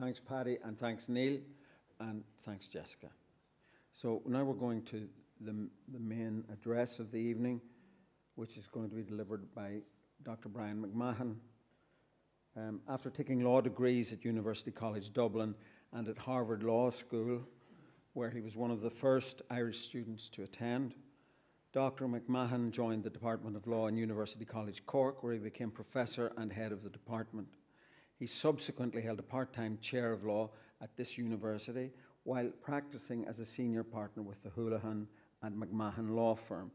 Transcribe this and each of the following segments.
Thanks, Paddy, and thanks, Neil, and thanks, Jessica. So now we're going to the, the main address of the evening, which is going to be delivered by Dr. Bryan McMahon. Um, after taking law degrees at University College Dublin and at Harvard Law School, where he was one of the first Irish students to attend, Dr. McMahon joined the Department of Law in University College Cork, where he became professor and head of the department. He subsequently held a part time chair of law at this university while practicing as a senior partner with the Houlihan and McMahon law firm.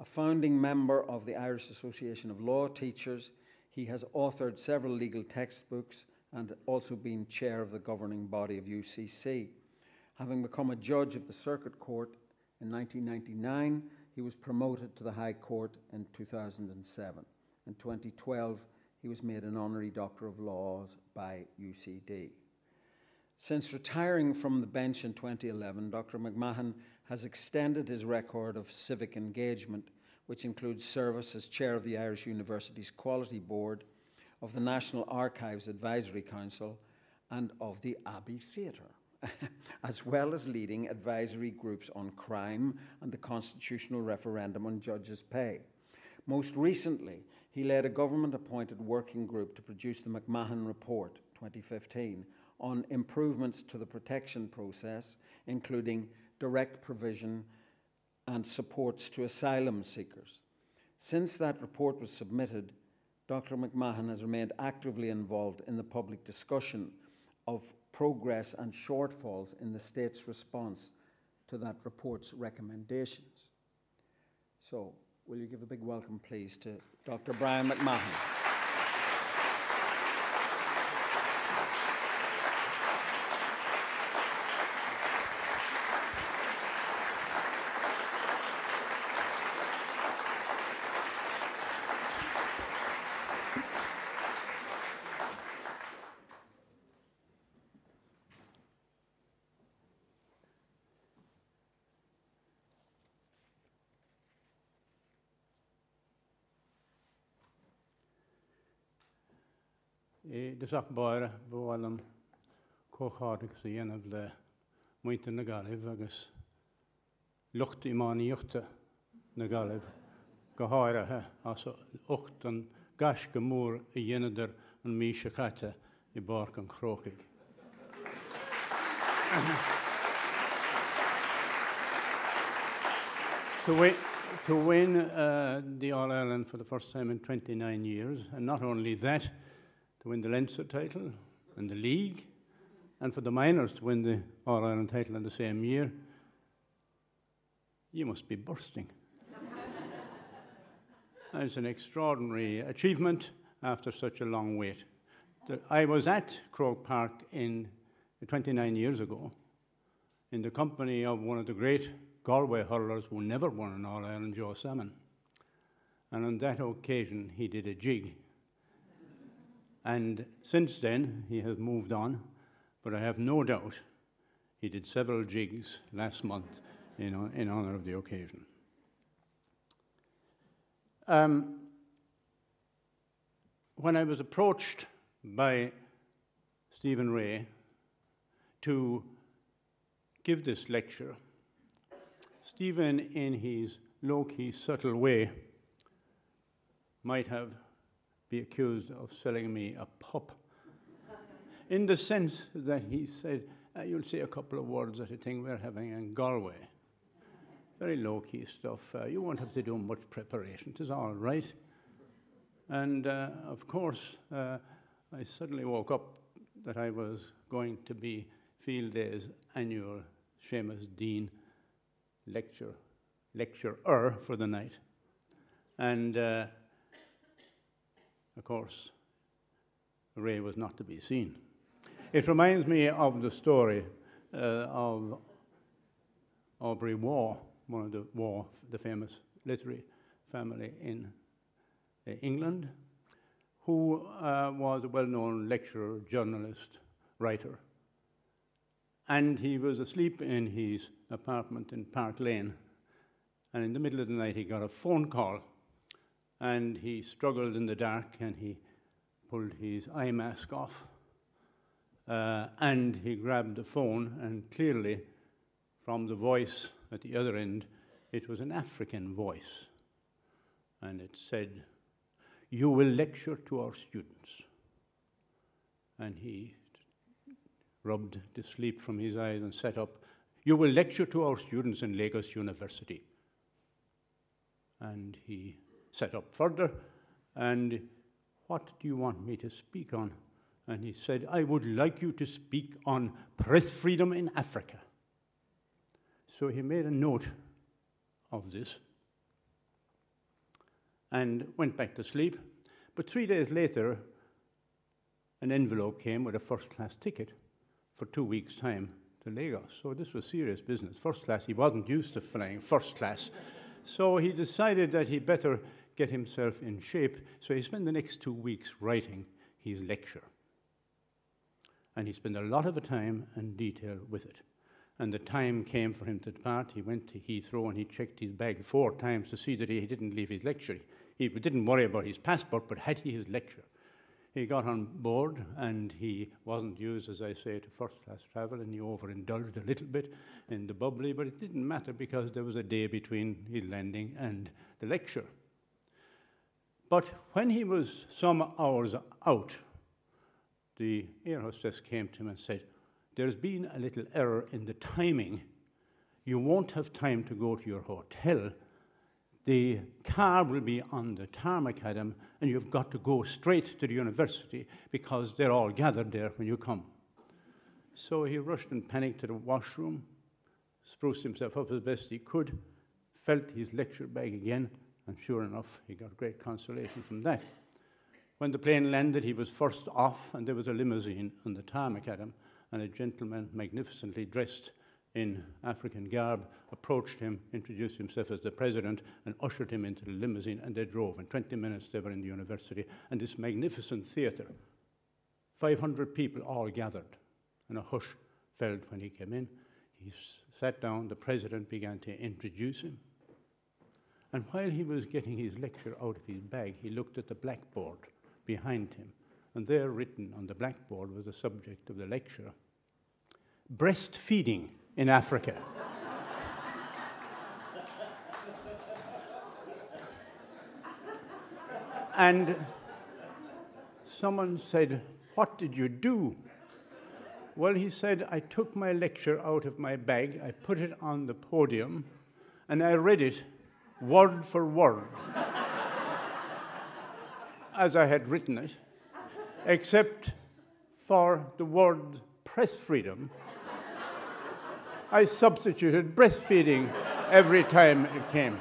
A founding member of the Irish Association of Law Teachers, he has authored several legal textbooks and also been chair of the governing body of UCC. Having become a judge of the Circuit Court in 1999, he was promoted to the High Court in 2007. In 2012, he was made an honorary Doctor of Laws by UCD. Since retiring from the bench in 2011, Dr. McMahon has extended his record of civic engagement, which includes service as chair of the Irish University's Quality Board, of the National Archives Advisory Council, and of the Abbey Theatre, as well as leading advisory groups on crime and the constitutional referendum on judges' pay. Most recently, he led a government appointed working group to produce the McMahon Report 2015 on improvements to the protection process, including direct provision and supports to asylum seekers. Since that report was submitted, Dr. McMahon has remained actively involved in the public discussion of progress and shortfalls in the state's response to that report's recommendations. So, will you give a big welcome, please, to Dr. Bryan McMahon? Dysach bara bhil an cóádagus a dhéanamh le muinte na galibh agus lucht imáíochta na galibh go háirithe as 8 an gas go mór i dhéanaidir an mí se chaite i bar an chrócaig. To win uh, the All Ireland for the first time in 29 years, and not only that, to win the Leinster title and the league, and for the minors to win the All Ireland title in the same year, you must be bursting. That's an extraordinary achievement after such a long wait. I was at Croke Park in 29 years ago in the company of one of the great Galway hurlers who never won an All Ireland, Joe Salmon. And on that occasion, he did a jig and since then, he has moved on, but I have no doubt he did several jigs last month in, in honor of the occasion. Um, when I was approached by Stephen Rea to give this lecture, Stephen, in his low key, subtle way, might have be accused of selling me a pop. in the sense that he said, uh, You'll see a couple of words at a thing we're having in Galway. Very low key stuff. Uh, you won't have to do much preparation. It is all right. And uh, of course, uh, I suddenly woke up that I was going to be Field Day's annual Seamus Deane lecture, lecturer for the night. And uh, of course, Rea was not to be seen. It reminds me of the story uh, of Aubrey Waugh, one of the Waugh, the famous literary family in uh, England, who uh, was a well-known lecturer, journalist, writer. And he was asleep in his apartment in Park Lane. And in the middle of the night, he got a phone call and he struggled in the dark and he pulled his eye mask off Uh, and he grabbed the phone, and clearly, from the voice at the other end, it was an African voice. And it said, You will lecture to our students. And he rubbed the sleep from his eyes and sat up. You will lecture to our students in Lagos University. And he sat up further, and what do you want me to speak on? And he said, I would like you to speak on press freedom in Africa. So he made a note of this and went back to sleep. But three days later, an envelope came with a first class ticket for two weeks' time to Lagos. So this was serious business. First class, he wasn't used to flying first class. So he decided that he better get himself in shape. So he spent the next two weeks writing his lecture. And he spent a lot of time and detail with it. And the time came for him to depart. He went to Heathrow and he checked his bag four times to see that he didn't leave his lecture. He didn't worry about his passport, but had he his lecture? He got on board and he wasn't used, as I say, to first class travel and he overindulged a little bit in the bubbly, but it didn't matter because there was a day between his landing and the lecture. But when he was some hours out, the air hostess came to him and said, There's been a little error in the timing. You won't have time to go to your hotel the car will be on the tarmac, Adam, and you've got to go straight to the university because they're all gathered there when you come. So he rushed and panicked to the washroom, spruced himself up as best he could, felt his lecture bag again, and sure enough, he got great consolation from that. When the plane landed, he was first off, and there was a limousine on the tarmac at him, and a gentleman magnificently dressed in African garb, approached him, introduced himself as the president, and ushered him into the limousine, and they drove. In 20 minutes, they were in the university, and this magnificent theatre. 500 people all gathered, and a hush fell when he came in. He sat down, the president began to introduce him. And while he was getting his lecture out of his bag, he looked at the blackboard behind him, and there written on the blackboard was the subject of the lecture breastfeeding in Africa. and someone said, What did you do? Well, he said, I took my lecture out of my bag, I put it on the podium, and I read it word for word as I had written it, except for the word press freedom I substituted breastfeeding every time it came.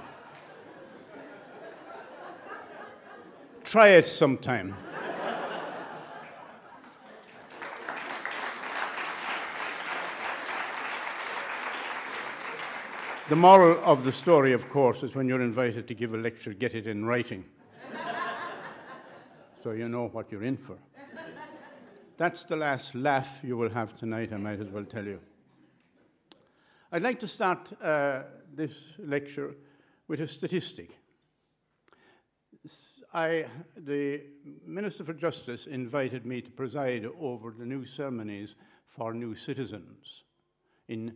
Try it sometime. The moral of the story, of course, is when you're invited to give a lecture, get it in writing. so you know what you're in for. That's the last laugh you will have tonight, I might as well tell you. I'd like to start uh, this lecture with a statistic. I, the Minister for Justice invited me to preside over the new ceremonies for new citizens in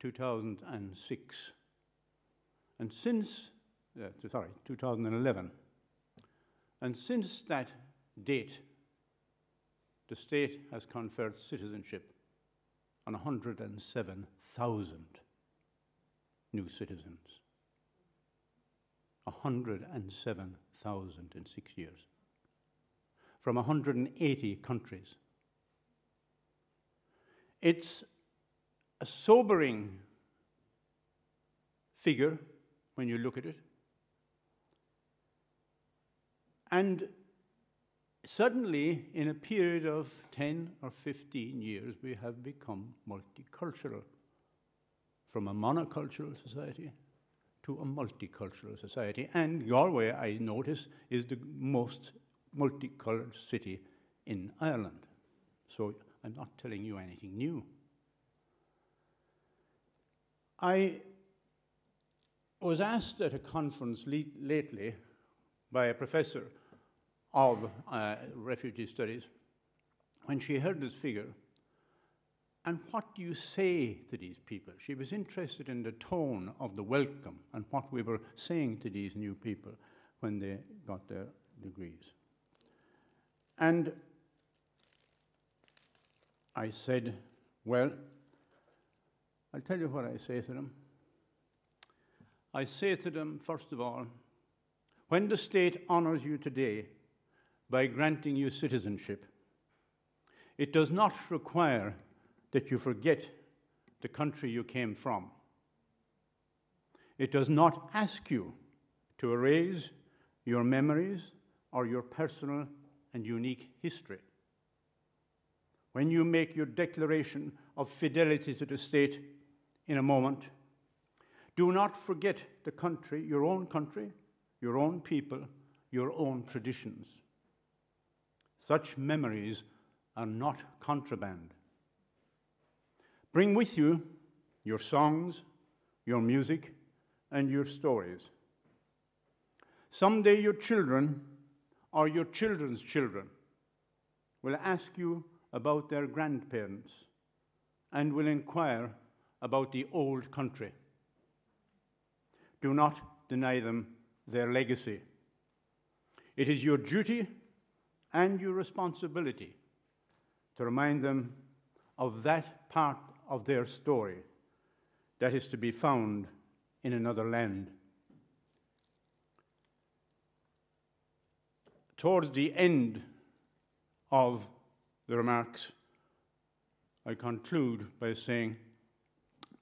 2006. And since, uh, sorry, 2011. And since that date, the state has conferred citizenship on 107,000 new citizens. 107,000 in six years. From 180 countries. It's a sobering figure when you look at it. And suddenly, in a period of 10 or 15 years, we have become multicultural from a monocultural society to a multicultural society. And Galway, I notice, is the most multicolored city in Ireland. So I'm not telling you anything new. I was asked at a conference lately by a professor of uh, refugee studies when she heard this figure And what do you say to these people? She was interested in the tone of the welcome and what we were saying to these new people when they got their degrees. And I said, Well, I'll tell you what I say to them. I say to them, first of all, when the state honors you today by granting you citizenship, it does not require that you forget the country you came from. It does not ask you to erase your memories or your personal and unique history. When you make your declaration of fidelity to the state in a moment, do not forget the country, your own country, your own people, your own traditions. Such memories are not contraband. Bring with you your songs, your music, and your stories. Someday your children or your children's children will ask you about their grandparents and will inquire about the old country. Do not deny them their legacy. It is your duty and your responsibility to remind them of that part of their story that is to be found in another land. Towards the end of the remarks, I conclude by saying,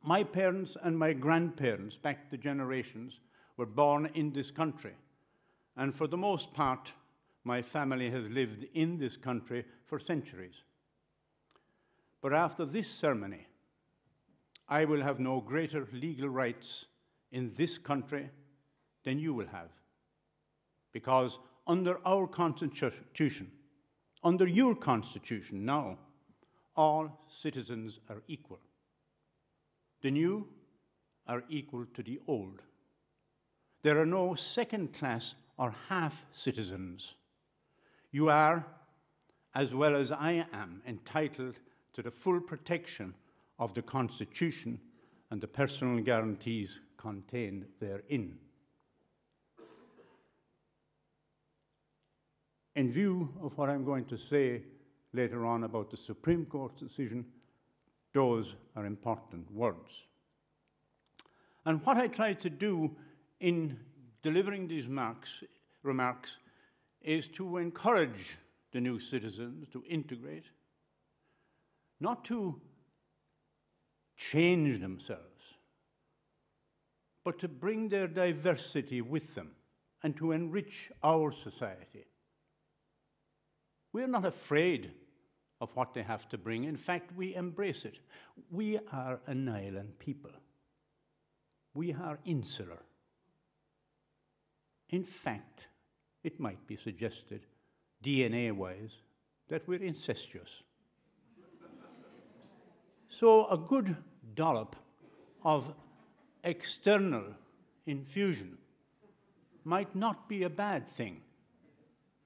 my parents and my grandparents, back the generations, were born in this country. And for the most part, my family has lived in this country for centuries. But after this ceremony, I will have no greater legal rights in this country than you will have. Because under our Constitution, under your Constitution now, all citizens are equal. The new are equal to the old. There are no second class or half citizens. You are, as well as I am, entitled to the full protection of the Constitution and the personal guarantees contained therein. In view of what I'm going to say later on about the Supreme Court's decision, those are important words. And what I try to do in delivering these marks, remarks is to encourage the new citizens to integrate, not to change themselves, but to bring their diversity with them and to enrich our society. We're not afraid of what they have to bring. In fact, we embrace it. We are an island people. We are insular. In fact, it might be suggested, DNA wise, that we're incestuous. so, a good dollop of external infusion might not be a bad thing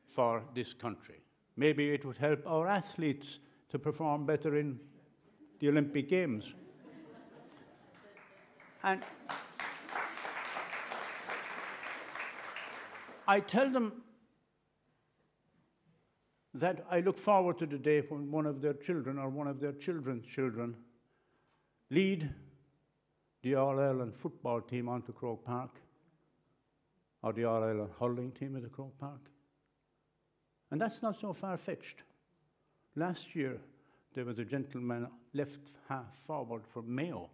for this country. Maybe it would help our athletes to perform better in the Olympic Games. And I tell them that I look forward to the day when one of their children or one of their children's children lead the All Ireland football team onto Croke Park or the All Ireland hurling team at the Croke Park. And that's not so far fetched. Last year, there was a gentleman left half forward for Mayo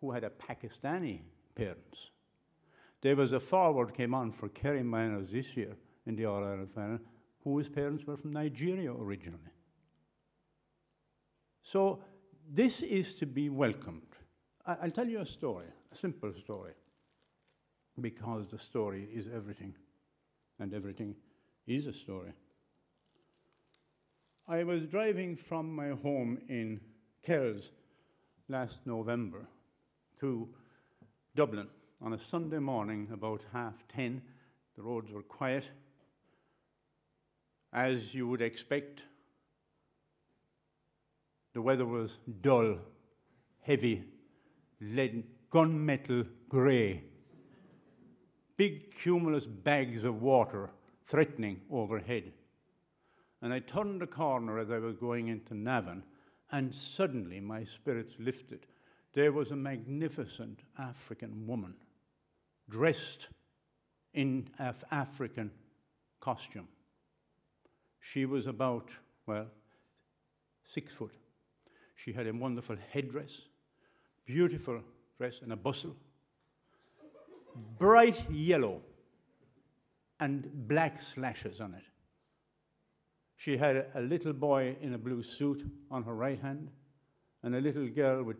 who had a Pakistani parents. There was a forward came on for Kerry Minors this year in the All Ireland final whose parents were from Nigeria originally. So this is to be welcomed. I- will tell you a story, a simple story, because the story is everything, and everything is a story. I was driving from my home in Kells last November to Dublin on a Sunday morning about half ten. The roads were quiet, as you would expect The weather was dull, heavy, lead, gunmetal grey. Big cumulus bags of water threatening overhead. And I turned the corner as I was going into Navan, and suddenly my spirits lifted. There was a magnificent African woman dressed in Af- African costume. She was about, well, six foot. She had a wonderful headdress, beautiful dress, and a bustle, bright yellow, and black slashes on it. She had a, little boy in a blue suit on her right hand, and a little girl with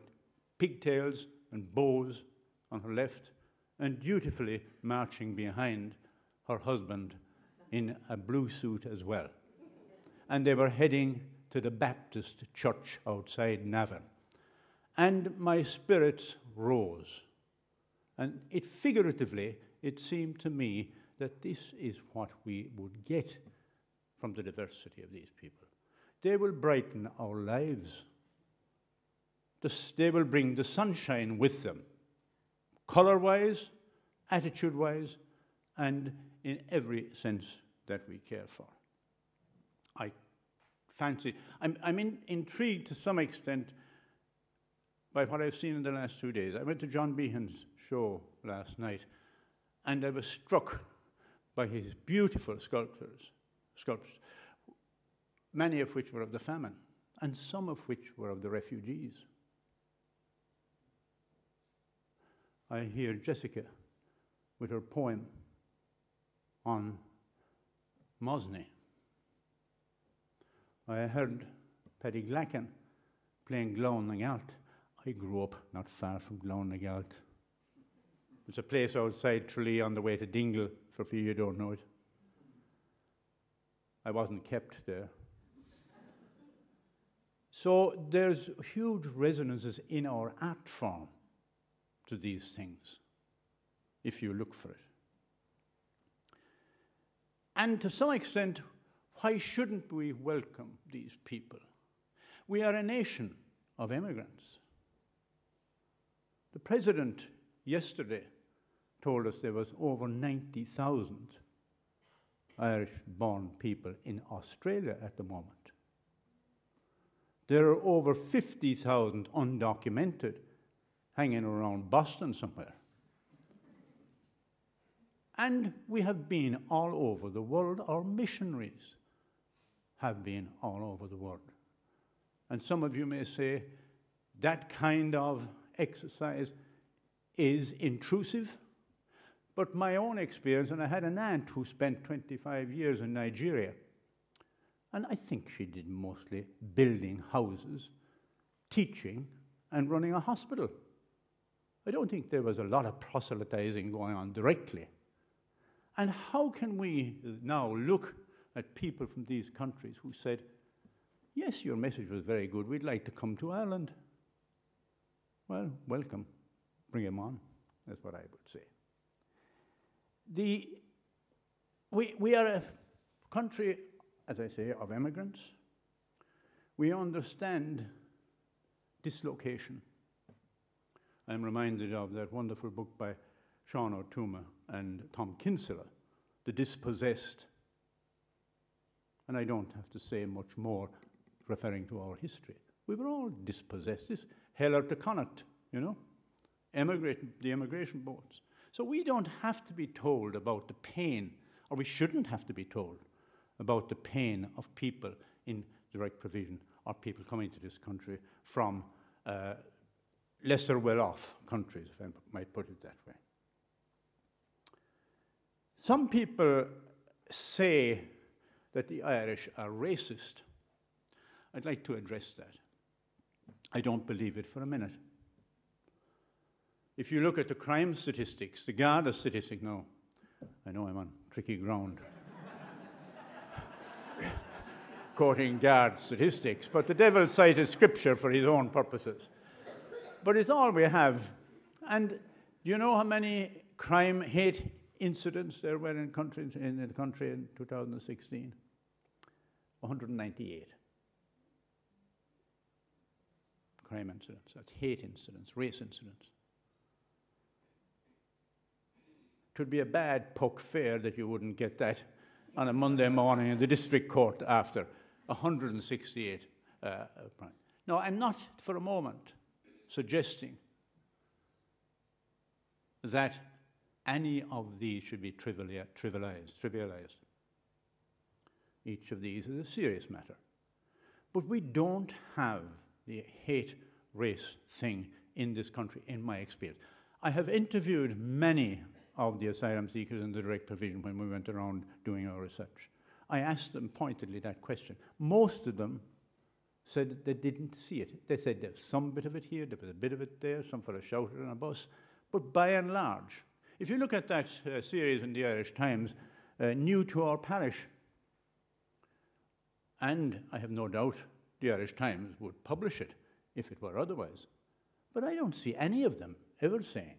pigtails and bows on her left, and dutifully marching behind her husband in a blue suit as well. And they were heading to the Baptist church outside Navan. And my spirits rose. And it figuratively, it seemed to me that this is what we would get from the diversity of these people. They will brighten our lives. They will bring the sunshine with them, color wise, attitude wise, and in every sense that we care for. I fancy, I'm, I'm in, intrigued to some extent by what I've seen in the last two days. I went to John Behan's show last night, and I was struck by his beautiful sculptures, sculptures, many of which were of the famine, and some of which were of the refugees. I hear Jessica with her poem on Mosney. I heard Paddy Glackin playing Glone. I grew up not far from Glone. It's a place outside Tralee on the way to Dingle, for few you don't know it. I wasn't kept there. So there's huge resonances in our art form to these things, if you look for it. And to some extent, why shouldn't we welcome these people? We are a nation of immigrants. The president yesterday told us there was over 90,000 Irish born people in Australia at the moment. There are over 50,000 undocumented hanging around Boston somewhere. And we have been all over the world. Our missionaries have been all over the world. And some of you may say that kind of exercise is intrusive. But my own experience, and I had an aunt who spent 25 years in Nigeria, and I think she did mostly building houses, teaching, and running a hospital. I don't think there was a lot of proselytizing going on directly. And how can we now look at people from these countries who said, Yes, your message was very good. We'd like to come to Ireland. Well, welcome. Bring them on. That's what I would say. The, we, we are a country, as I say, of immigrants. We understand dislocation. I'm reminded of that wonderful book by Sean Ó Tuama and Tom Kinsella, The Dispossessed. And I don't have to say much more referring to our history. We were all dispossessed. This hell out the Connacht, you know, emigrate, the immigration boats. So we don't have to be told about the pain, or we shouldn't have to be told about the pain of people in direct provision or people coming to this country from uh, lesser well off countries, if I might put it that way. Some people say that the Irish are racist. I'd like to address that. I don't believe it for a minute. If you look at the crime statistics, the Garda statistic, no, I know I'm on tricky ground. Quoting Guard statistics, but the devil cited scripture for his own purposes. But it's all we have. And do you know how many crime, hate incidents there were in, countries, in the country in 2016? 198. crime incidents, that's hate incidents, race incidents. It would be a bad Puck Fair that you wouldn't get that on a Monday morning in the district court after 168 uh, uh, No, I'm not for a moment suggesting that any of these should be trivialized, trivialized. Each of these is a serious matter. But we don't have the hate race thing in this country, in my experience. I have interviewed many of the asylum seekers in the direct provision when we went around doing our research. I asked them pointedly that question. Most of them said they didn't see it. They said there's some bit of it here, there was a bit of it there, some fellow shouted on a bus. But by and large, if you look at that uh, series in the Irish Times, uh, New to Our Parish, and I have no doubt the Irish Times would publish it if it were otherwise. But I don't see any of them ever saying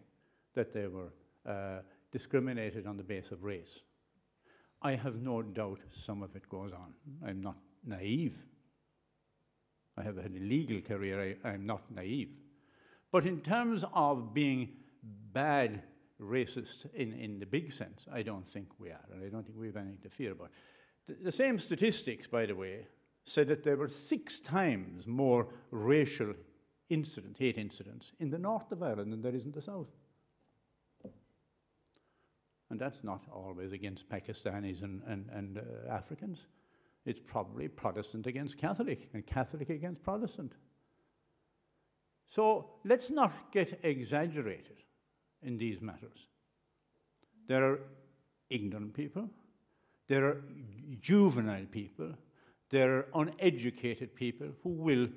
that they were Uh, discriminated on the basis of race. I have no doubt some of it goes on. I'm not naive. I have had a legal career, I, I'm not naive. But in terms of being bad racist in, in the big sense, I don't think we are, and I don't think we have anything to fear about. The, the same statistics, by the way, said that there were six times more racial incidents, hate incidents, in the north of Ireland than there is in the south. And that's not always against Pakistanis and, and, and uh, Africans. It's probably Protestant against Catholic and Catholic against Protestant. So let's not get exaggerated in these matters. There are ignorant people, there are juvenile people, there are uneducated people who will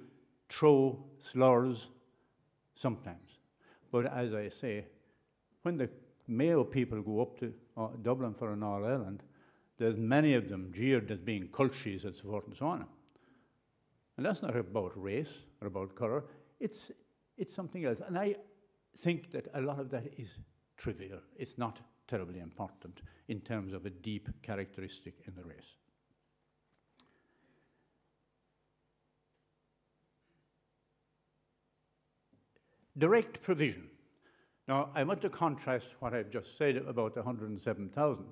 throw slurs sometimes. But as I say, when the Mayo people go up to uh, Dublin for an All Ireland, there's many of them jeered as being cultures and so forth and so on. And that's not about race or about colour, it's, it's something else. And I think that a lot of that is trivial. It's not terribly important in terms of a deep characteristic in the race. Direct provision. Now, I want to contrast what I've just said about 107,000.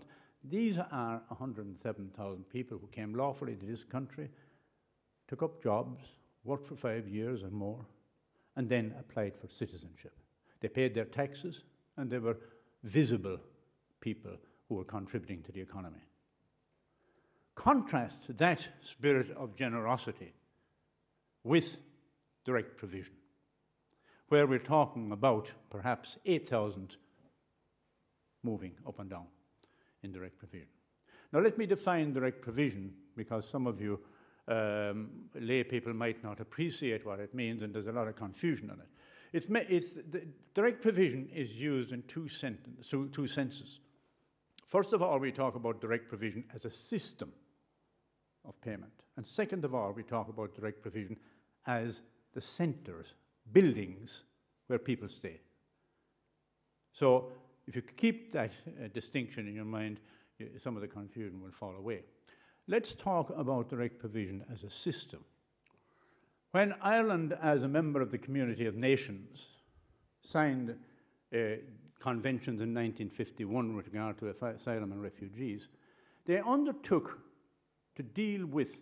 These are 107,000 people who came lawfully to this country, took up jobs, worked for five years or more, and then applied for citizenship. They paid their taxes, and they were visible people who were contributing to the economy. Contrast that spirit of generosity with direct provision where we're talking about perhaps 8,000 moving up and down in direct provision. Now, let me define direct provision because some of you um, lay people might not appreciate what it means, and there's a lot of confusion on it. It's, it's direct provision is used in two, sentence, two, two senses. First of all, we talk about direct provision as a system of payment. And second of all, we talk about direct provision as the centers buildings where people stay. So if you keep that uh, distinction in your mind, some of the confusion will fall away. Let's talk about direct provision as a system. When Ireland, as a member of the Community of Nations, signed uh, conventions in 1951 with regard to asylum and refugees, they undertook to deal with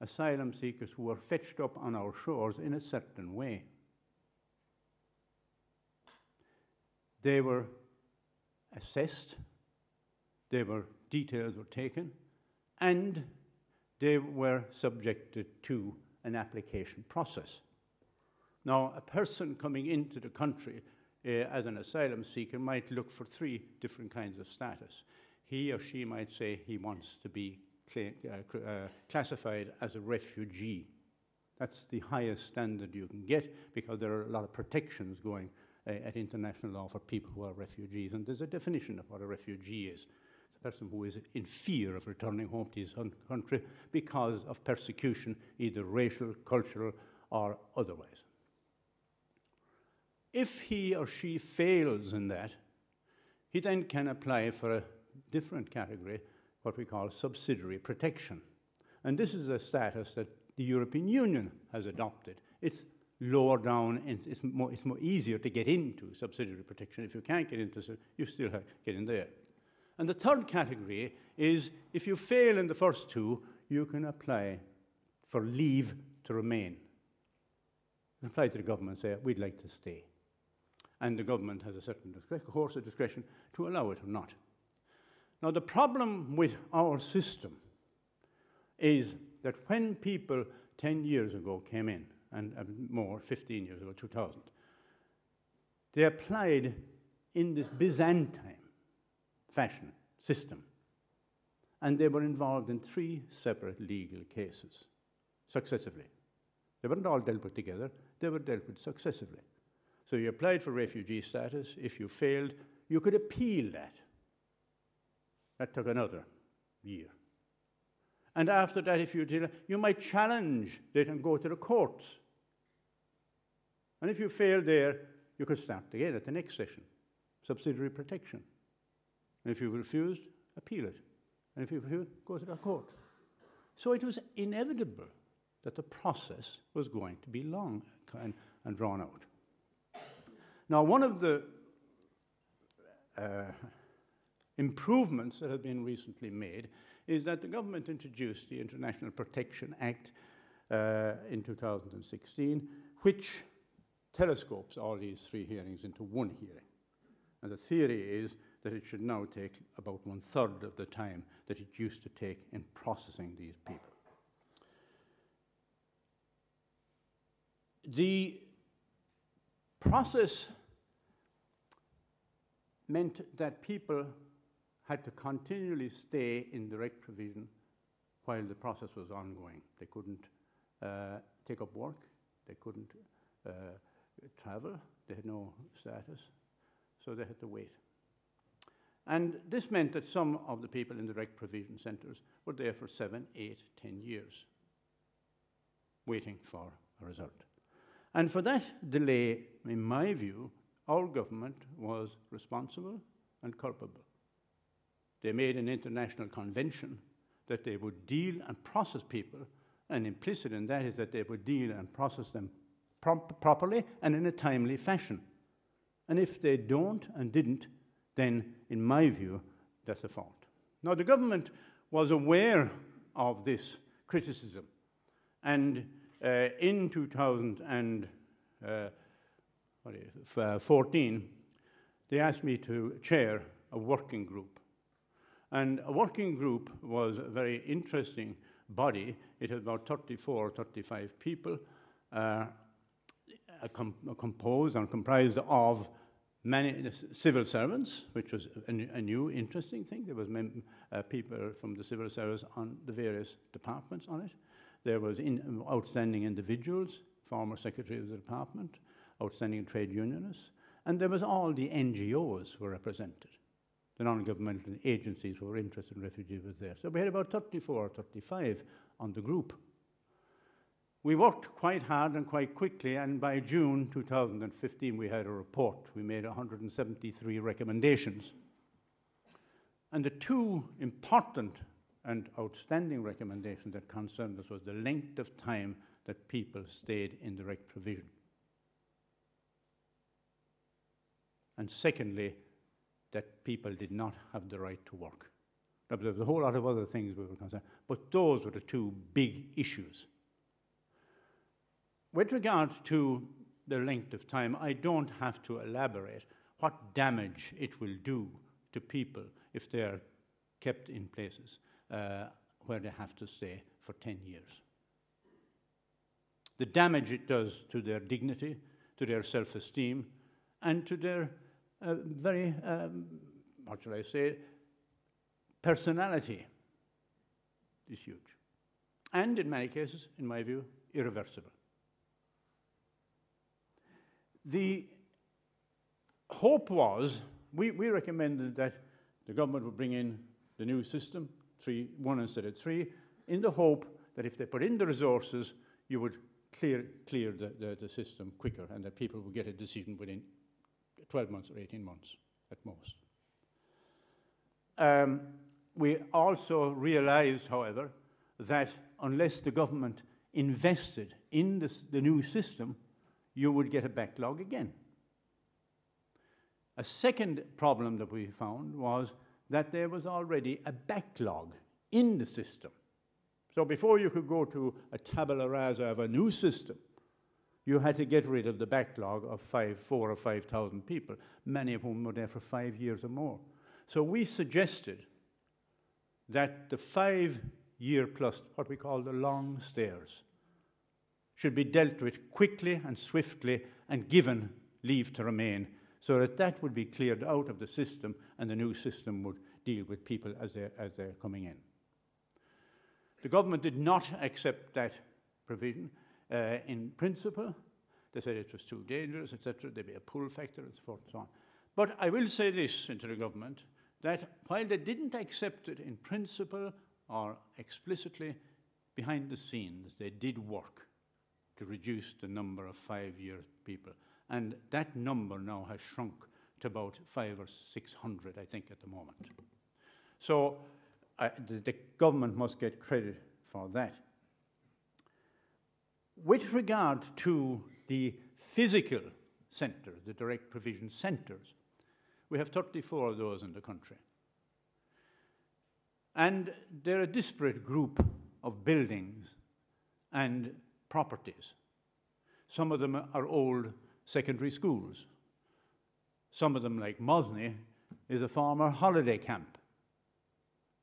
asylum seekers who were fetched up on our shores in a certain way. They were assessed, they were, details were taken, and they were subjected to an application process. Now, a person coming into the country uh, as an asylum seeker might look for three different kinds of status. He or she might say he wants to be cl uh, uh, classified as a refugee. That's the highest standard you can get because there are a lot of protections going uh, at international law for people who are refugees. And there's a definition of what a refugee is. It's a person who is in fear of returning home to his country because of persecution, either racial, cultural, or otherwise. If he or she fails in that, he then can apply for a different category, what we call subsidiary protection. And this is a status that the European Union has adopted. It's lower down, and it's more, it's more easier to get into subsidiary protection. If you can't get into you still have get in there. And the third category is if you fail in the first two, you can apply for leave to remain. Apply to the government say, we'd like to stay. And the government has a certain course of discretion to allow it or not. Now, the problem with our system is that when people 10 years ago came in, and, and more, 15 years ago, 2000, they applied in this Byzantine fashion system. And they were involved in three separate legal cases successively. They weren't all dealt with together, they were dealt with successively. So you applied for refugee status. If you failed, you could appeal that. That took another year. And after that, if you did, you might challenge it and go to the courts. And if you failed there, you could start again at the next session. Subsidiary protection. And if you refused, appeal it. And if you refused, go to the court. So it was inevitable that the process was going to be long and, and drawn out. Now, one of the uh, improvements that have been recently made is that the government introduced the International Protection Act uh, in 2016, which telescopes all these three hearings into one hearing. And the theory is that it should now take about one third of the time that it used to take in processing these people. The process meant that people had to continually stay in direct provision while the process was ongoing. They couldn't uh, take up work, they couldn't uh, travel, they had no status, so they had to wait. And this meant that some of the people in the direct provision centres were there for seven, eight, ten years, waiting for a result. And for that delay, in my view, our government was responsible and culpable. They made an international convention that they would deal and process people, and implicit in that is that they would deal and process them properly and in a timely fashion. And if they don't and didn't, then, in my view, that's a fault. Now, the government was aware of this criticism, and uh, in 2014, uh, they asked me to chair a working group. And a working group was a very interesting body. It had about 34, 35 people, uh, com composed and comprised of many civil servants, which was a, a new, interesting thing. There was uh, people from the civil service on the various departments on it. There was in, outstanding individuals, former secretary of the department, outstanding trade unionists, and there was all the NGOs were represented. The non-governmental agencies who were interested in refugees were there. So we had about 34 or 35 on the group. We worked quite hard and quite quickly, and by June 2015, we had a report. We made 173 recommendations. And the two important and outstanding recommendations that concerned us was the length of time that people stayed in direct provision. And secondly, that people did not have the right to work. Now, there was a whole lot of other things we were concerned, but those were the two big issues. With regard to the length of time, I don't have to elaborate what damage it will do to people if they are kept in places uh, where they have to stay for 10 years. The damage it does to their dignity, to their self esteem, and to their uh, very, um, what shall I say, personality is huge. And in many cases, in my view, irreversible. The hope was, we, we recommended that the government would bring in the new system, three, one instead of three, in the hope that if they put in the resources, you would clear, clear the, the, the system quicker and that people would get a decision within 12 months or 18 months at most. Um, we also realized, however, that unless the government invested in this, the new system, you would get a backlog again. A second problem that we found was that there was already a backlog in the system. So before you could go to a tabula rasa of a new system, you had to get rid of the backlog of five, four or 5,000 people, many of whom were there for five years or more. So we suggested that the five year plus, what we call the long stayers, should be dealt with quickly and swiftly and given leave to remain so that that would be cleared out of the system and the new system would deal with people as they're, as they're coming in. The government did not accept that provision uh, in principle. They said it was too dangerous, etc. There'd be a pull factor, and so forth and so on. But I will say this into the government that while they didn't accept it in principle or explicitly, behind the scenes, they did work to reduce the number of five year people. And that number now has shrunk to about five or 600, I think, at the moment. So uh, the, the government must get credit for that. With regard to the physical centres, the direct provision centres, we have 34 of those in the country. And they're a disparate group of buildings and properties. Some of them are old secondary schools. Some of them, like Mosney, is a former holiday camp.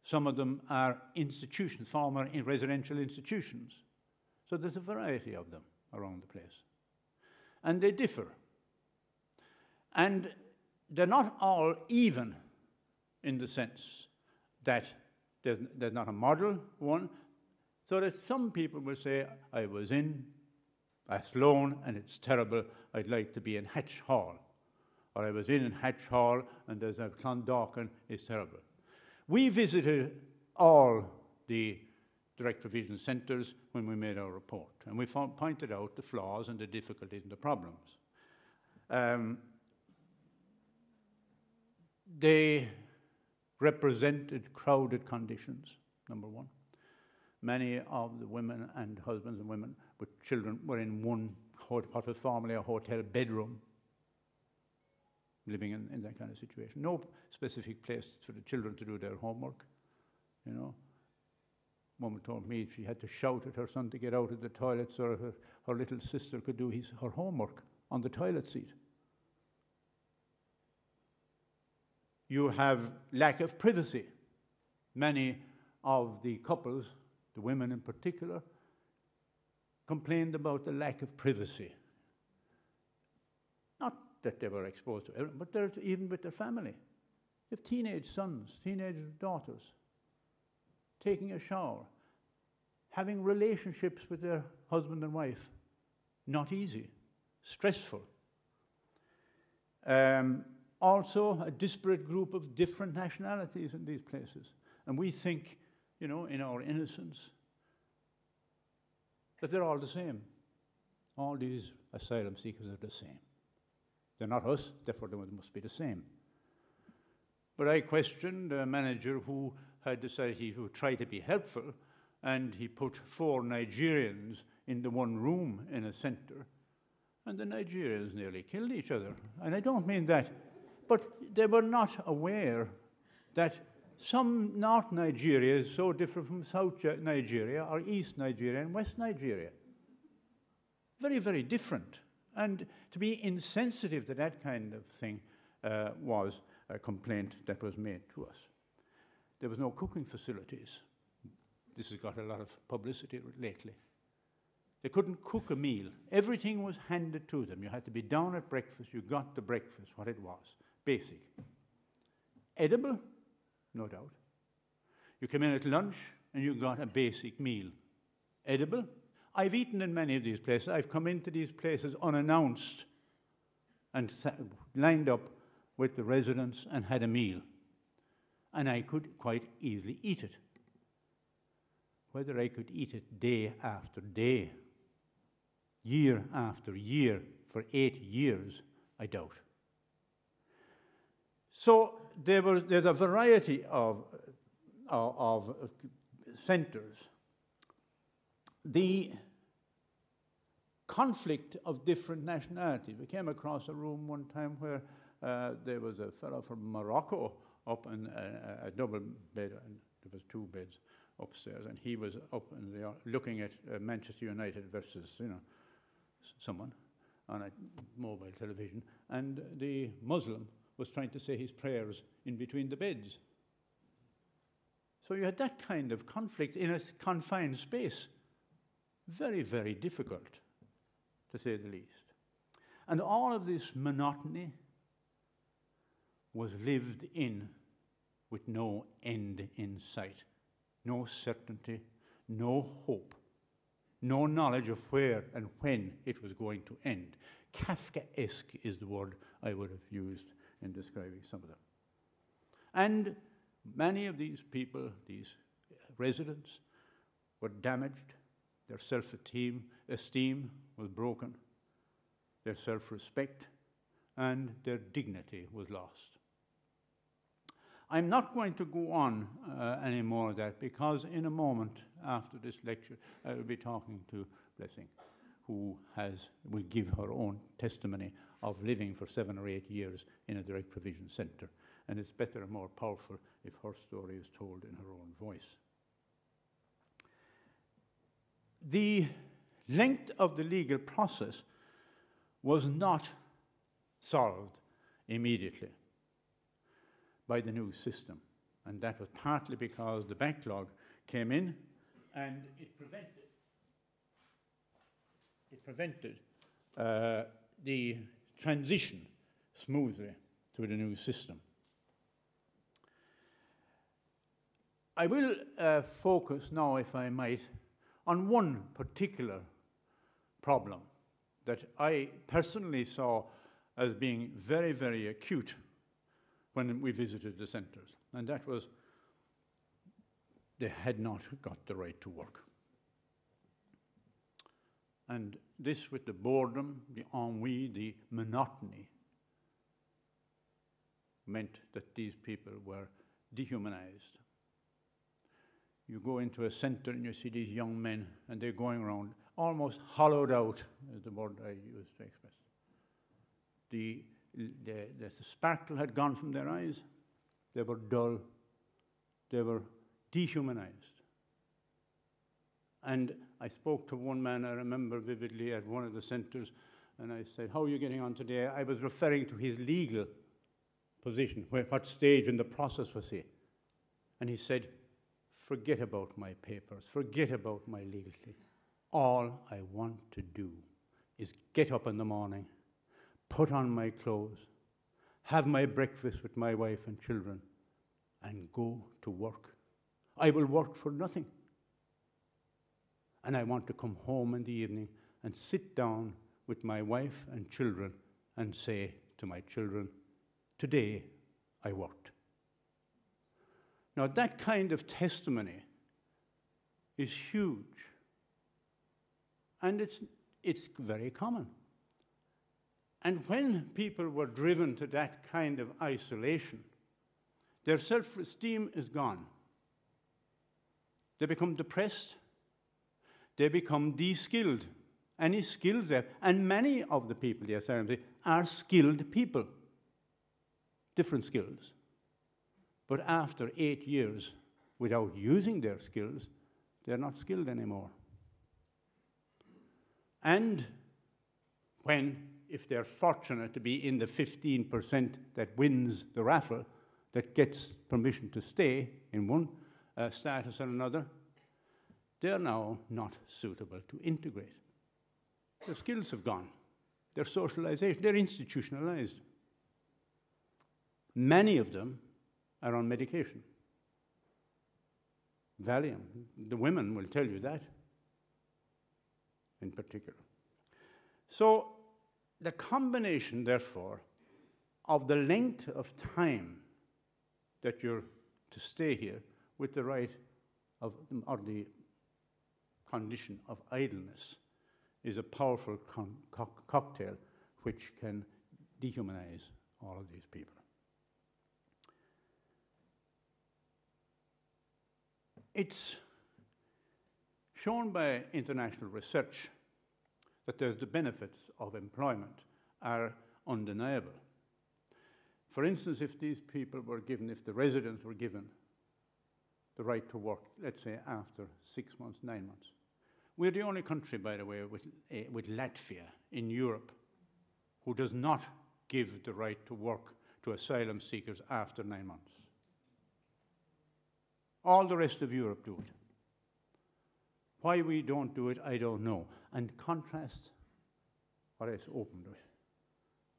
Some of them are institutions, former residential institutions. So there's a variety of them around the place. And they differ. And they're not all even in the sense that there's, there's not a model one, so that some people will say, I was in Athlone and it's terrible, I'd like to be in Hatch Hall. Or I was in Hatch Hall and there's a Clondalkin, it's terrible. We visited all the direct provision centres when we made our report, and we found, pointed out the flaws and the difficulties and the problems. Um, they represented crowded conditions, number one. Many of the women and husbands and women with children were in one, what was formerly a hotel bedroom, living in, in that kind of situation. No specific place for the children to do their homework, you know. Woman told me she had to shout at her son to get out of the toilet so her, her little sister could do his, her homework on the toilet seat. You have lack of privacy. Many of the couples, the women in particular, complained about the lack of privacy. Not that they were exposed to everyone, but even with their family. They have teenage sons, teenage daughters, taking a shower, having relationships with their husband and wife. Not easy, stressful. Um, also, a disparate group of different nationalities in these places. And we think, you know, in our innocence, that they're all the same. All these asylum seekers are the same. They're not us, therefore they must be the same. But I questioned a manager who had decided he would try to be helpful, and he put four Nigerians in the one room in a center, and the Nigerians nearly killed each other. And I don't mean that, but they were not aware that some North Nigeria is so different from South Nigeria or East Nigeria and West Nigeria. Very, very different. And to be insensitive to that kind of thing uh, was a complaint that was made to us. There was no cooking facilities. This has got a lot of publicity lately. They couldn't cook a meal. Everything was handed to them. You had to be down at breakfast. You got the breakfast, what it was. Basic. Edible? No doubt. You came in at lunch and you got a basic meal. Edible? I've eaten in many of these places. I've come into these places unannounced and lined up with the residents and had a meal. And I could quite easily eat it. Whether I could eat it day after day, year after year, for eight years, I doubt. So there were, there's a variety of, of, of centers. The conflict of different nationalities. We came across a room one time where uh, there was a fellow from Morocco up in a, a double bed, and there was two beds upstairs, and he was up in the, looking at uh, Manchester United versus, you know, someone on a mobile television, and the Muslim was trying to say his prayers in between the beds. So you had that kind of conflict in a confined space. Very, very difficult, to say the least. And all of this monotony was lived in with no end in sight, no certainty, no hope, no knowledge of where and when it was going to end. Kafkaesque is the word I would have used in describing some of them. And many of these people, these residents, were damaged. Their self esteem was broken, their self respect, and their dignity was lost. I'm not going to go on uh, any more of that because in a moment after this lecture, I will be talking to Blessing, who has, will give her own testimony of living for seven or eight years in a direct provision centre. And it's better and more powerful if her story is told in her own voice. The length of the legal process was not solved immediately by the new system. And that was partly because the backlog came in and it prevented, it prevented uh, the transition smoothly to the new system. I will uh, focus now, if I might, on one particular problem that I personally saw as being very, very acute when we visited the centres, and that was they had not got the right to work. And this, with the boredom, the ennui, the monotony, meant that these people were dehumanized. You go into a center and you see these young men, and they're going around almost hollowed out, is the word I use to express. The the, the sparkle had gone from their eyes. They were dull. They were dehumanized. And I spoke to one man I remember vividly at one of the centers, and I said, How are you getting on today? I was referring to his legal position, what stage in the process was he? And he said, Forget about my papers, forget about my legal thing. All I want to do is get up in the morning put on my clothes, have my breakfast with my wife and children, and go to work. I will work for nothing. And I want to come home in the evening and sit down with my wife and children and say to my children, Today I worked. Now, that kind of testimony is huge. And it's, it's very common. And when people were driven to that kind of isolation, their self esteem is gone. They become depressed. They become de skilled. Any skills there. And many of the people, yes, are skilled people. Different skills. But after eight years, without using their skills, they're not skilled anymore. And when if they're fortunate to be in the 15% that wins the raffle, that gets permission to stay in one uh, status or another, they're now not suitable to integrate. Their skills have gone. Their socialization, they're institutionalized. Many of them are on medication. Valium, the women will tell you that in particular. So the combination, therefore, of the length of time that you're to stay here with the right of, or the condition of idleness is a powerful co cocktail which can dehumanize all of these people. It's shown by international research that the benefits of employment are undeniable. For instance, if these people were given, if the residents were given the right to work, let's say after six months, nine months. We're the only country, by the way, with, uh, with Latvia in Europe who does not give the right to work to asylum seekers after nine months. All the rest of Europe do it. Why we don't do it, I don't know. And contrast what is open to it.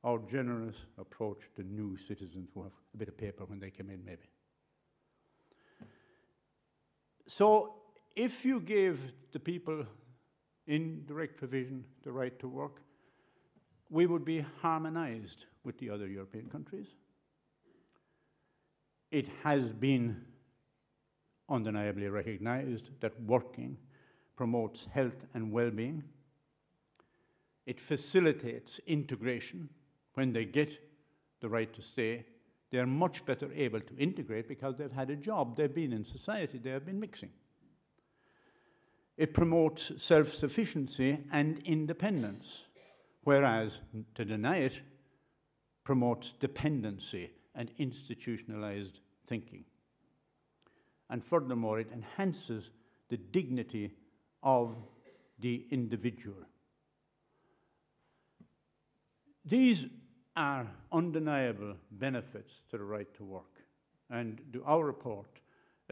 Our generous approach to new citizens who have a bit of paper when they come in, maybe. So, if you gave the people in direct provision the right to work, we would be harmonized with the other European countries. It has been undeniably recognized that working promotes health and well being. It facilitates integration when they get the right to stay. They are much better able to integrate because they've had a job, they've been in society, they have been mixing. It promotes self sufficiency and independence, whereas to deny it promotes dependency and institutionalized thinking. And furthermore, it enhances the dignity of the individual. These are undeniable benefits to the right to work. And our report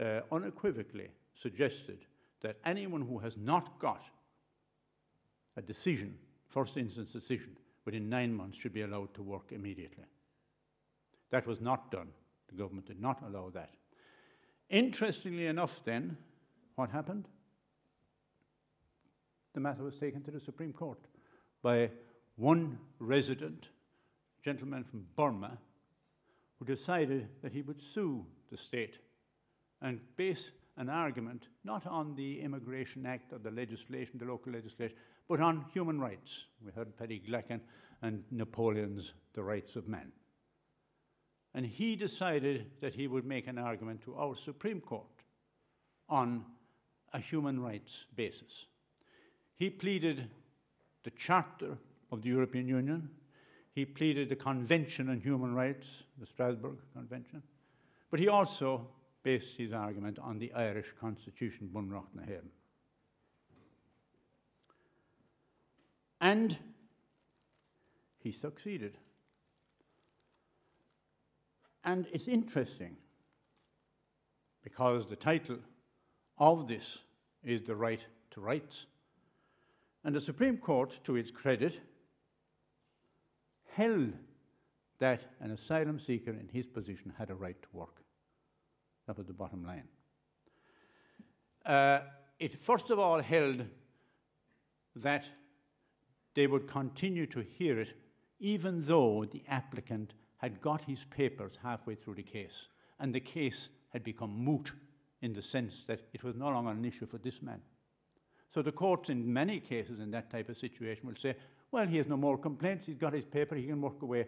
uh, unequivocally suggested that anyone who has not got a decision, first instance decision, within nine months should be allowed to work immediately. That was not done. The government did not allow that. Interestingly enough, then, what happened? The matter was taken to the Supreme Court by one resident, a gentleman from Burma, who decided that he would sue the state and base an argument not on the Immigration Act or the legislation, the local legislation, but on human rights. We heard Paddy Glackin and Napoleon's The Rights of Man. And he decided that he would make an argument to our Supreme Court on a human rights basis. He pleaded the Charter of the European Union, he pleaded the Convention on Human Rights, the Strasbourg Convention, but he also based his argument on the Irish Constitution, na. And he succeeded. And it's interesting because the title of this is The Right to Rights. And the Supreme Court, to its credit, held that an asylum seeker in his position had a right to work. That was the bottom line. Uh, it first of all held that they would continue to hear it even though the applicant had got his papers halfway through the case and the case had become moot in the sense that it was no longer an issue for this man. So the courts, in many cases in that type of situation, will say, well, he has no more complaints, he's got his paper, he can work away,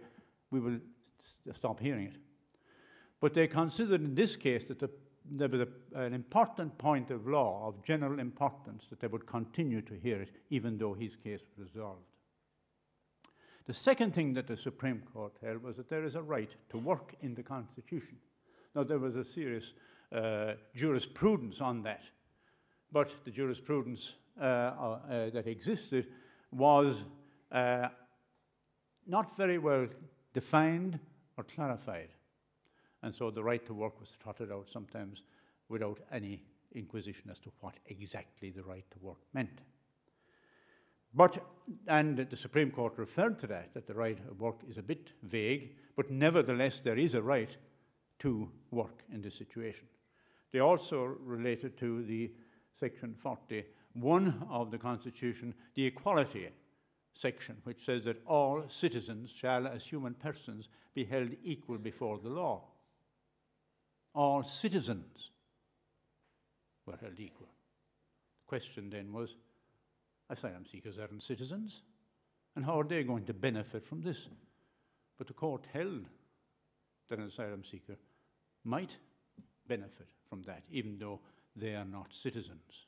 we will stop hearing it. But they considered in this case that the, there was an important point of law of general importance that they would continue to hear it even though his case was resolved. The second thing that the Supreme Court held was that there is a right to work in the Constitution. Now, there was a serious uh, jurisprudence on that, but the jurisprudence uh, uh, that existed was uh, not very well defined or clarified. And so the right to work was trotted out sometimes without any inquisition as to what exactly the right to work meant. But, and the Supreme Court referred to that, that the right of work is a bit vague, but nevertheless there is a right to work in this situation. They also related to the section 41 of the Constitution, the equality section, which says that all citizens shall, as human persons, be held equal before the law all citizens were held equal. The question then was asylum seekers aren't citizens, and how are they going to benefit from this? But the court held that an asylum seeker might benefit from that, even though they are not citizens.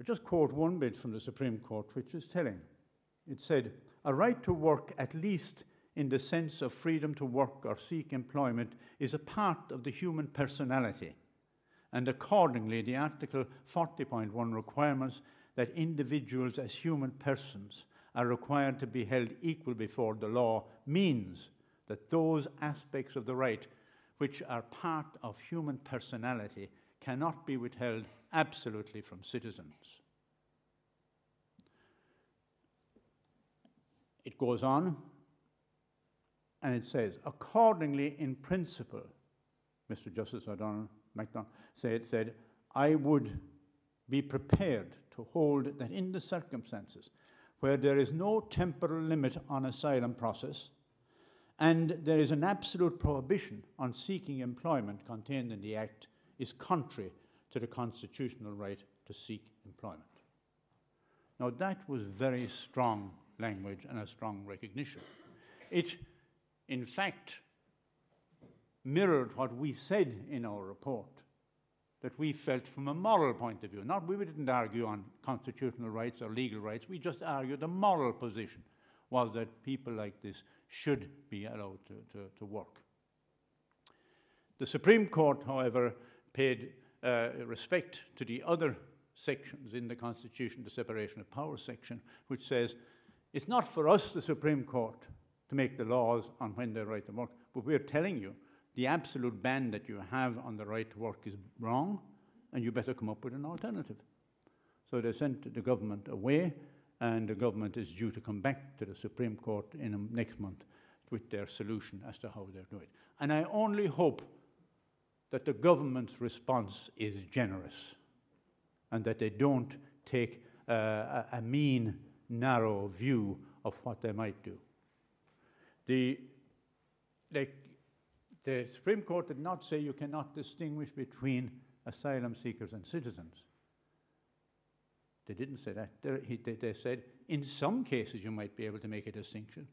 I just quote one bit from the Supreme Court, which is telling. It said, A right to work, at least in the sense of freedom to work or seek employment, is a part of the human personality. And accordingly, the Article 40.1 requirements that individuals as human persons are required to be held equal before the law means that those aspects of the right which are part of human personality cannot be withheld absolutely from citizens. It goes on and it says, accordingly, in principle, Mr. Justice O'Donnell MacDonald said, said, I would be prepared to hold that in the circumstances where there is no temporal limit on asylum process and there is an absolute prohibition on seeking employment contained in the Act is contrary to the constitutional right to seek employment. Now, that was very strong language and a strong recognition. It, in fact, mirrored what we said in our report that we felt from a moral point of view. Not we didn't argue on constitutional rights or legal rights, we just argued the moral position was that people like this should be allowed to, to, to work. The Supreme Court, however, paid uh, respect to the other sections in the Constitution, the separation of powers section, which says it's not for us, the Supreme Court, to make the laws on when they're right to work, but we're telling you the absolute ban that you have on the right to work is wrong, and you better come up with an alternative. So they sent the government away, and the government is due to come back to the Supreme Court in um, next month with their solution as to how they're doing it. And I only hope that the government's response is generous and that they don't take uh, a, a mean, narrow view of what they might do. The, like, the Supreme Court did not say you cannot distinguish between asylum seekers and citizens. They didn't say that. They, they said in some cases you might be able to make a distinction,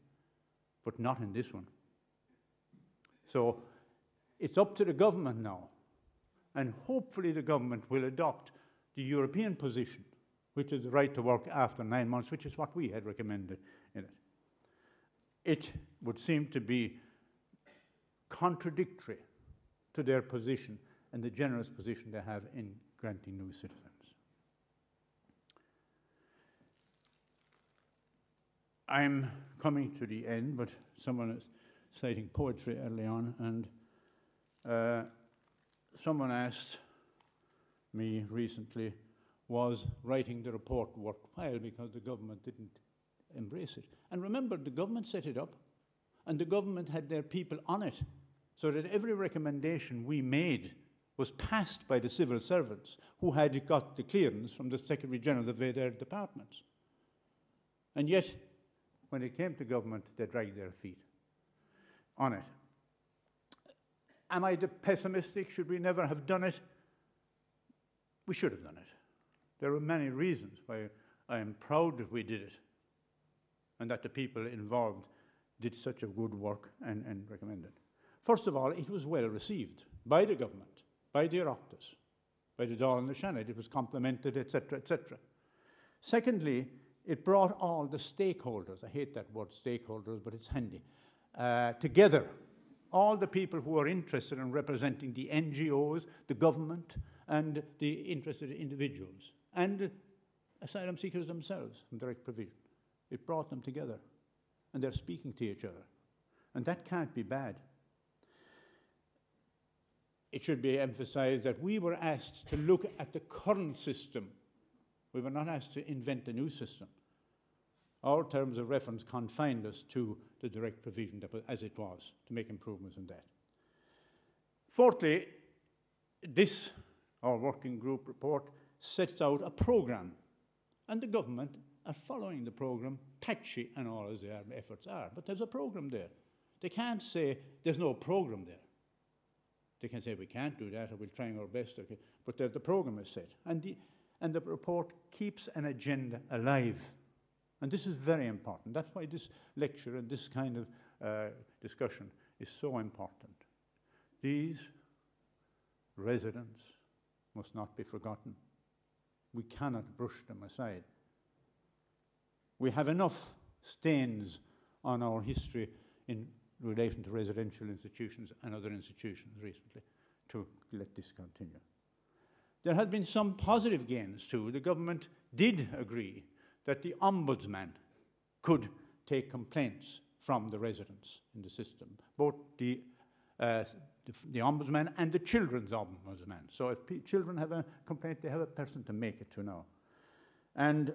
but not in this one. So it's up to the government now, and hopefully the government will adopt the European position, which is the right to work after nine months, which is what we had recommended it. Would seem to be contradictory to their position and the generous position they have in granting new citizens. I'm coming to the end, but someone is citing poetry early on, and uh, someone asked me recently, was writing the report worthwhile because the government didn't embrace it. And remember, the government set it up, and the government had their people on it so that every recommendation we made was passed by the civil servants who had got the clearance from the Secretary General of their departments. And yet, when it came to government, they dragged their feet on it. Am I pessimistic? Should we never have done it? We should have done it. There are many reasons why I am proud that we did it and that the people involved did such a good work and, and recommended. First of all, it was well received by the government, by the Oireachtas, by the Dáil and the Seanad. It was complimented, etc., etc. Secondly, it brought all the stakeholders, I hate that word stakeholders, but it's handy, uh, together. All the people who are interested in representing the NGOs, the government, and the interested individuals, and asylum seekers themselves from direct provision. It brought them together, and they're speaking to each other. And that can't be bad it should be emphasized that we were asked to look at the current system. We were not asked to invent a new system. Our terms of reference confined us to the direct provision as it was, to make improvements in that. Fourthly, this, our working group report, sets out a program, and the government are following the program, patchy and all as their efforts are, but there's a program there. They can't say there's no program there. They can say we can't do that or we're trying our best, okay. but the, the program is set. And the, and the report keeps an agenda alive. And this is very important. That's why this lecture and this kind of uh, discussion is so important. These residents must not be forgotten. we cannot brush them aside. We have enough stains on our history in relation to residential institutions and other institutions recently to let this continue. There has been some positive gains too. The government did agree that the ombudsman could take complaints from the residents in the system, both the, uh, the, the ombudsman and the children's ombudsman. So if children have a complaint, they have a person to make it to now. And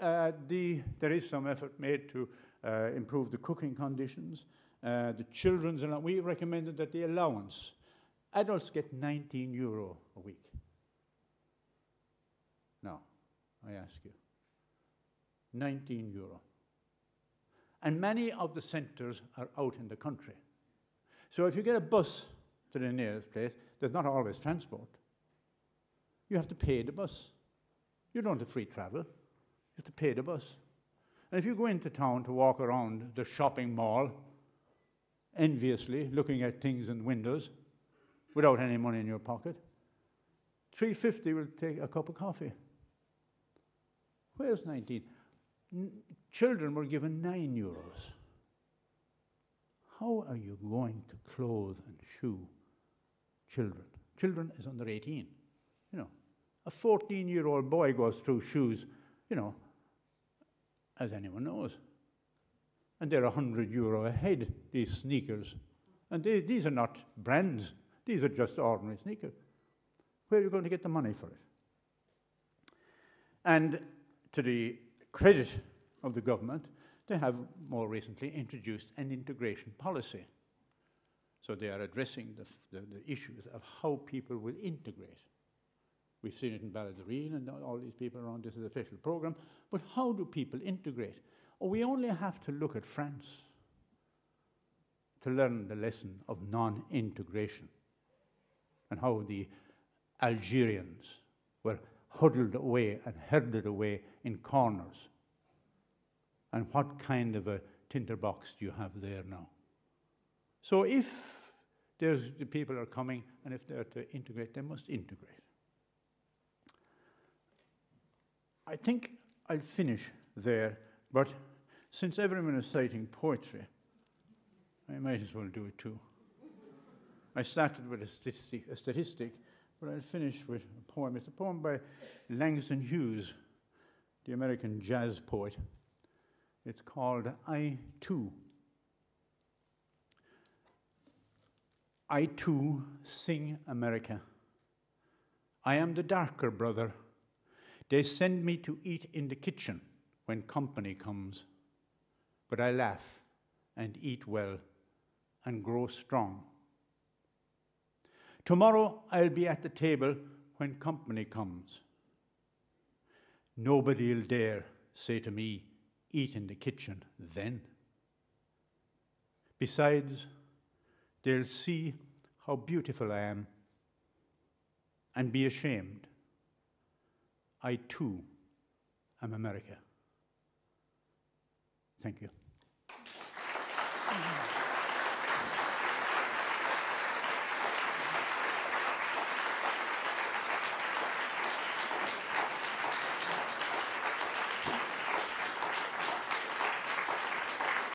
the, there is some effort made to uh, improve the cooking conditions. Uh, the children's allowance, we recommended that the allowance, adults get 19 euro a week. Now, I ask you, 19 euro. And many of the centres are out in the country. So if you get a bus to the nearest place, there's not always transport. You have to pay the bus. You don't have free travel. To pay the bus. And if you go into town to walk around the shopping mall, enviously looking at things in windows, without any money in your pocket, 350 will take a cup of coffee. Where's 19? N- children were given 9 euros. How are you going to clothe and shoe children? Children is under 18. You know, a 14 year old boy goes through shoes, you know, as anyone knows. And they're 100 euro a head, these sneakers. And they, these are not brands, these are just ordinary sneakers. Where are you going to get the money for it? And to the credit of the government, they have more recently introduced an integration policy. So they are addressing the, the, the issues of how people will integrate. We've seen it in Ballaghaderreen and all these people around. This is a special program. But how do people integrate? Oh, we only have to look at France to learn the lesson of non integration and how the Algerians were huddled away and herded away in corners. And what kind of a tinderbox do you have there now? So if there's the people are coming and if they're to integrate, they must integrate. I think I'll finish there, but since everyone is citing poetry, I might as well do it too. I started with a statistic, a statistic, but I'll finish with a poem. It's a poem by Langston Hughes, the American jazz poet. It's called I Too. I too sing America. I am the darker brother. They send me to eat in the kitchen when company comes. But I laugh and eat well and grow strong. Tomorrow I'll be at the table when company comes. Nobody'll dare say to me, eat in the kitchen then. Besides, they'll see how beautiful I am and be ashamed. I too am America. Thank you.